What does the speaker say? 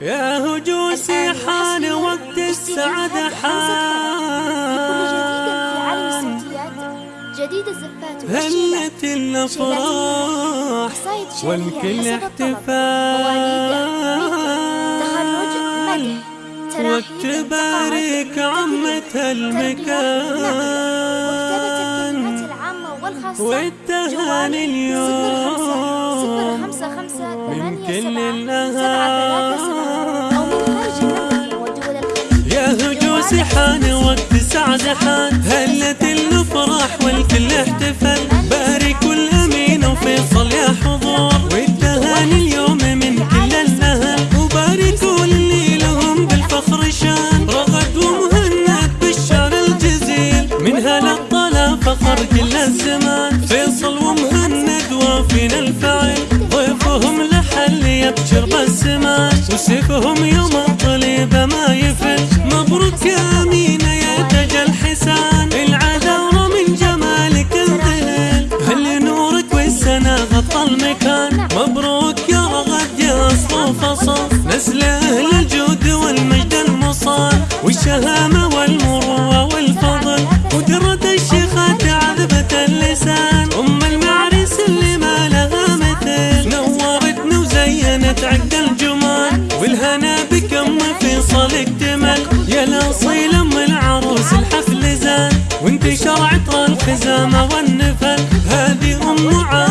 يا هجوسي حان وقت السعادة حان. جديد الزفات هلت الافراح والكل احتفال. وتبارك عمة المكان. والتهاني اليوم. من كل الأهل هجوسي حان وقت السعد حان هلت الأفراح والكل احتفل. بارك الامين وفيصل يا حضور. والتهاني اليوم من كل الأهل. وباركوا اللي لهم بالفخر شان. رغد ومهند بالشان الجزيل. من هلا الطلا فخر كل الزمان. فيصل ومهند وافين الفعل. ضيفهم لحل يبشر بالسمان وسيفهم يوم الطليب ما يفل. مبروك يا أمينة يا تاج الحسان. العذارى من جمالك انذهل هل نورك والسنة غطى المكان. مبروك يا رغد يا أصل فصل نسل أهل الجود والمجد المصان والشهامة والمروة وانتشر عطر الخزامه والنفل. هذه أم عاد